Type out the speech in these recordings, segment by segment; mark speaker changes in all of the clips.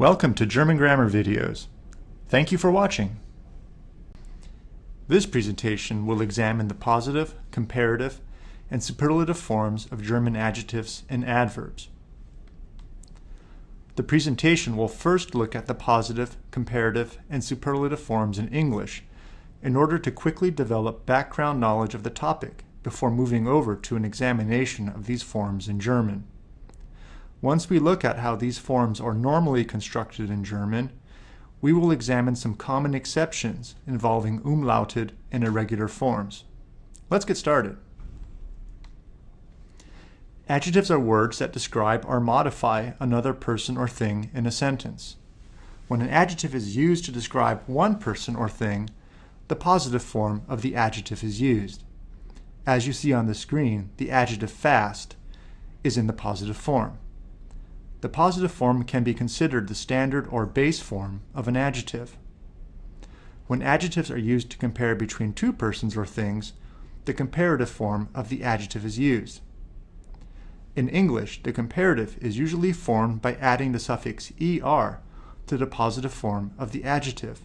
Speaker 1: Welcome to German Grammar Videos. Thank you for watching. This presentation will examine the positive, comparative, and superlative forms of German adjectives and adverbs. The presentation will first look at the positive, comparative, and superlative forms in English in order to quickly develop background knowledge of the topic before moving over to an examination of these forms in German. Once we look at how these forms are normally constructed in German, we will examine some common exceptions involving umlauted and irregular forms. Let's get started. Adjectives are words that describe or modify another person or thing in a sentence. When an adjective is used to describe one person or thing, the positive form of the adjective is used. As you see on the screen, the adjective fast is in the positive form. The positive form can be considered the standard or base form of an adjective. When adjectives are used to compare between two persons or things, the comparative form of the adjective is used. In English, the comparative is usually formed by adding the suffix er to the positive form of the adjective.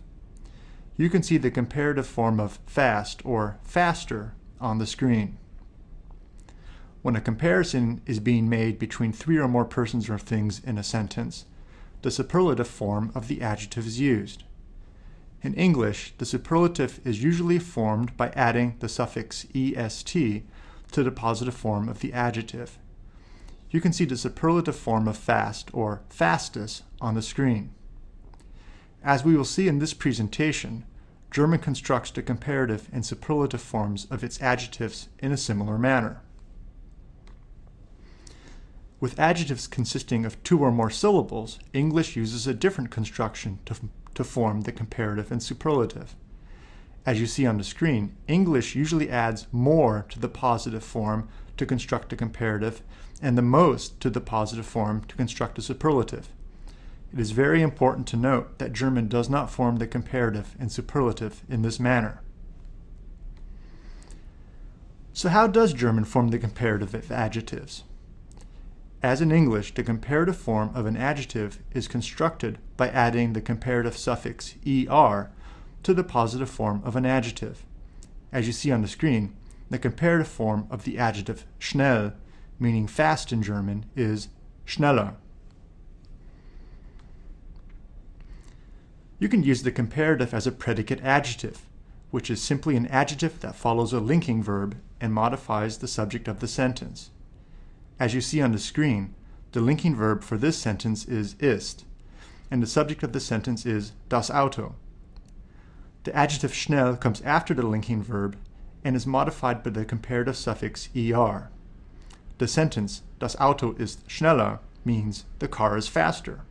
Speaker 1: You can see the comparative form of fast or faster on the screen. When a comparison is being made between three or more persons or things in a sentence, the superlative form of the adjective is used. In English, the superlative is usually formed by adding the suffix est to the positive form of the adjective. You can see the superlative form of fast or fastest on the screen. As we will see in this presentation, German constructs the comparative and superlative forms of its adjectives in a similar manner. With adjectives consisting of two or more syllables, English uses a different construction to, to form the comparative and superlative. As you see on the screen, English usually adds more to the positive form to construct a comparative and the most to the positive form to construct a superlative. It is very important to note that German does not form the comparative and superlative in this manner. So how does German form the comparative of adjectives? As in English, the comparative form of an adjective is constructed by adding the comparative suffix er to the positive form of an adjective. As you see on the screen, the comparative form of the adjective schnell, meaning fast in German, is schneller. You can use the comparative as a predicate adjective, which is simply an adjective that follows a linking verb and modifies the subject of the sentence. As you see on the screen, the linking verb for this sentence is ist, and the subject of the sentence is das Auto. The adjective schnell comes after the linking verb and is modified by the comparative suffix er. The sentence, das Auto ist schneller, means the car is faster.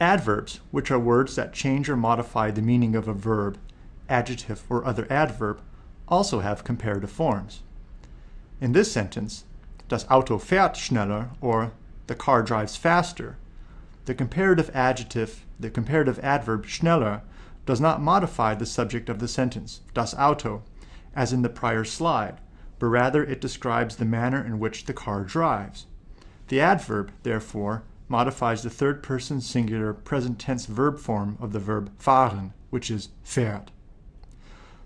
Speaker 1: Adverbs, which are words that change or modify the meaning of a verb, adjective, or other adverb, also have comparative forms. In this sentence, das Auto fährt schneller, or the car drives faster, the comparative adjective, the comparative adverb schneller, does not modify the subject of the sentence, das Auto, as in the prior slide, but rather it describes the manner in which the car drives. The adverb, therefore, modifies the third person singular present tense verb form of the verb fahren, which is fährt.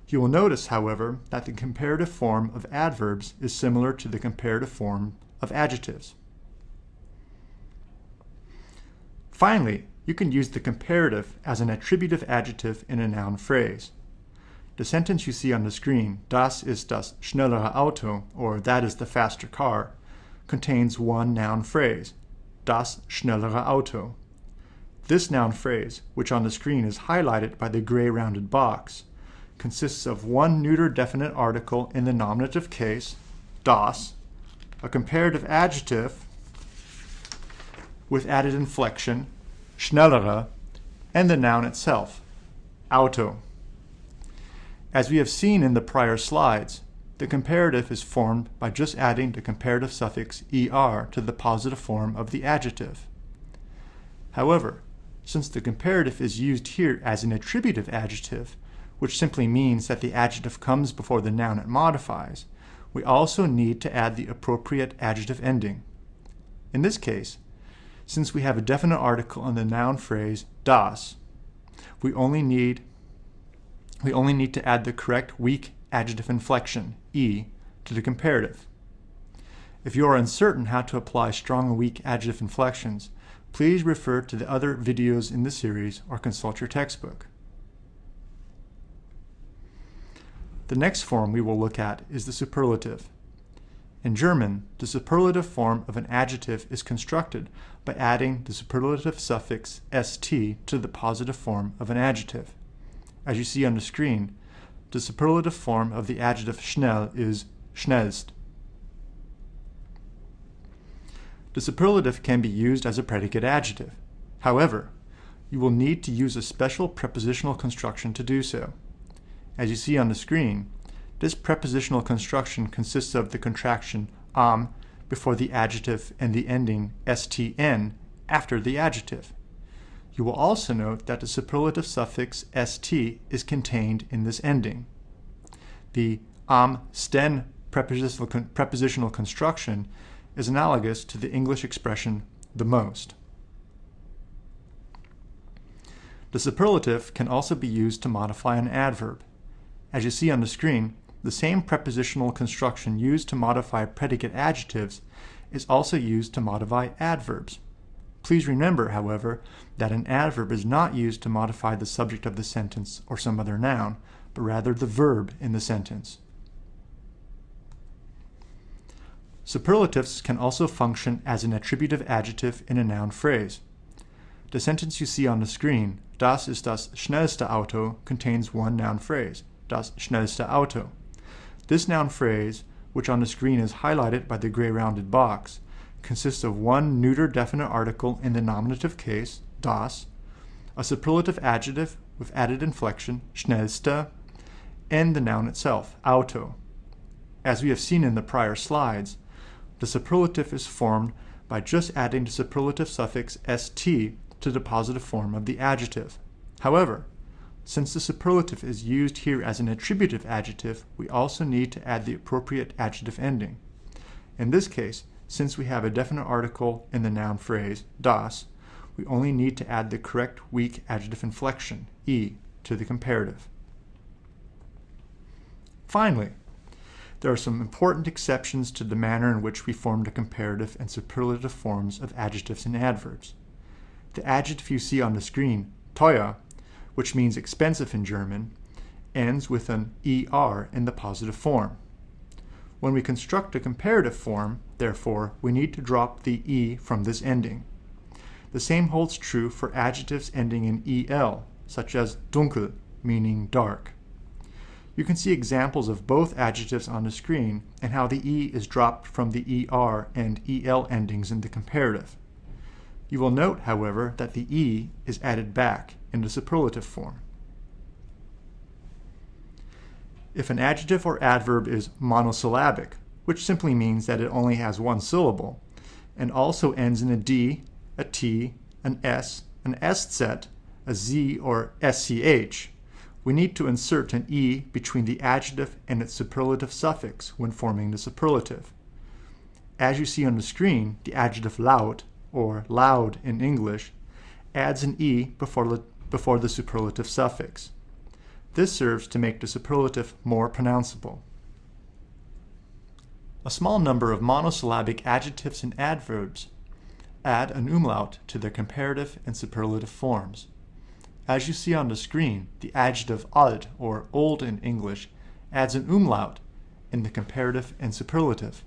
Speaker 1: You will notice, however, that the comparative form of adverbs is similar to the comparative form of adjectives. Finally, you can use the comparative as an attributive adjective in a noun phrase. The sentence you see on the screen, das ist das schnellere Auto, or that is the faster car, contains one noun phrase, das schnellere Auto. This noun phrase, which on the screen is highlighted by the gray rounded box, consists of one neuter definite article in the nominative case, das, a comparative adjective with added inflection, schnellere, and the noun itself, Auto. As we have seen in the prior slides, the comparative is formed by just adding the comparative suffix er to the positive form of the adjective. However, since the comparative is used here as an attributive adjective, which simply means that the adjective comes before the noun it modifies, we also need to add the appropriate adjective ending. In this case, since we have a definite article in the noun phrase das, we only need we only need to add the correct weak adjective inflection, e, to the comparative. If you are uncertain how to apply strong and weak adjective inflections, please refer to the other videos in the series or consult your textbook. The next form we will look at is the superlative. In German, the superlative form of an adjective is constructed by adding the superlative suffix st to the positive form of an adjective. As you see on the screen, the superlative form of the adjective schnell is schnellst. The superlative can be used as a predicate adjective. However, you will need to use a special prepositional construction to do so. As you see on the screen, this prepositional construction consists of the contraction am before the adjective and the ending sten after the adjective. You will also note that the superlative suffix st is contained in this ending. The am sten prepositional, con prepositional construction is analogous to the English expression the most. The superlative can also be used to modify an adverb. As you see on the screen, the same prepositional construction used to modify predicate adjectives is also used to modify adverbs. Please remember, however, that an adverb is not used to modify the subject of the sentence or some other noun, but rather the verb in the sentence. Superlatives can also function as an attributive adjective in a noun phrase. The sentence you see on the screen, Das ist das schnellste Auto, contains one noun phrase, das schnellste Auto. This noun phrase, which on the screen is highlighted by the gray rounded box, consists of one neuter definite article in the nominative case, das, a superlative adjective with added inflection, schnellste, and the noun itself, auto. As we have seen in the prior slides, the superlative is formed by just adding the superlative suffix st to the positive form of the adjective. However, since the superlative is used here as an attributive adjective, we also need to add the appropriate adjective ending. In this case, since we have a definite article in the noun phrase, das, we only need to add the correct weak adjective inflection, e, to the comparative. Finally, there are some important exceptions to the manner in which we form the comparative and superlative forms of adjectives and adverbs. The adjective you see on the screen, teuer, which means expensive in German, ends with an er in the positive form. When we construct a comparative form, therefore, we need to drop the e from this ending. The same holds true for adjectives ending in el, such as dunkel, meaning dark. You can see examples of both adjectives on the screen and how the e is dropped from the er and el endings in the comparative. You will note, however, that the e is added back in the superlative form. If an adjective or adverb is monosyllabic, which simply means that it only has one syllable, and also ends in a d, a t, an s, an sz, a z, or sch, we need to insert an e between the adjective and its superlative suffix when forming the superlative. As you see on the screen, the adjective laut or loud in English, adds an e before, before the superlative suffix. This serves to make the superlative more pronounceable. A small number of monosyllabic adjectives and adverbs add an umlaut to their comparative and superlative forms. As you see on the screen, the adjective alt, or old in English, adds an umlaut in the comparative and superlative.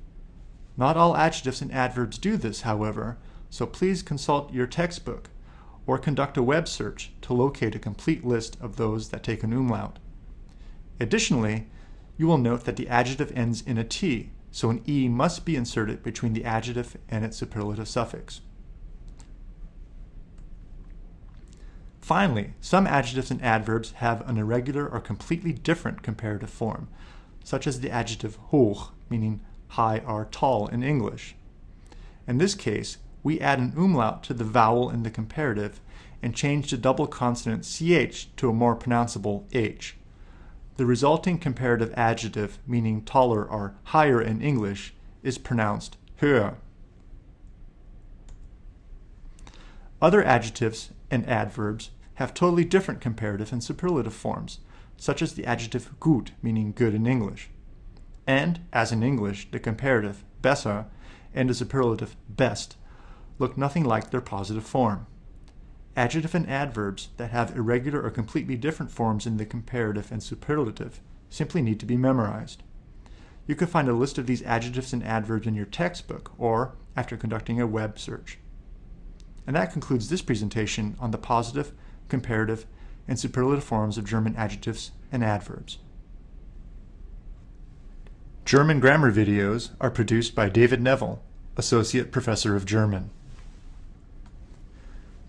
Speaker 1: Not all adjectives and adverbs do this, however, so please consult your textbook or conduct a web search to locate a complete list of those that take an umlaut. Additionally, you will note that the adjective ends in a T, so an E must be inserted between the adjective and its superlative suffix. Finally, some adjectives and adverbs have an irregular or completely different comparative form, such as the adjective hoch, meaning high or tall in English. In this case, we add an umlaut to the vowel in the comparative and change the double consonant ch to a more pronounceable h. The resulting comparative adjective, meaning taller or higher in English, is pronounced höher. Other adjectives and adverbs have totally different comparative and superlative forms, such as the adjective gut, meaning good in English. And, as in English, the comparative besser and the superlative best look nothing like their positive form. Adjective and adverbs that have irregular or completely different forms in the comparative and superlative simply need to be memorized. You can find a list of these adjectives and adverbs in your textbook or after conducting a web search. And that concludes this presentation on the positive, comparative, and superlative forms of German adjectives and adverbs. German grammar videos are produced by David Neville, Associate Professor of German.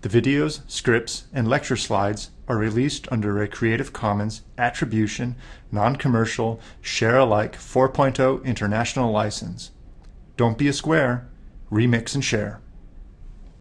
Speaker 1: The videos, scripts, and lecture slides are released under a Creative Commons Attribution, Non-Commercial, Share-alike 4.0 International License. Don't be a square, remix and share.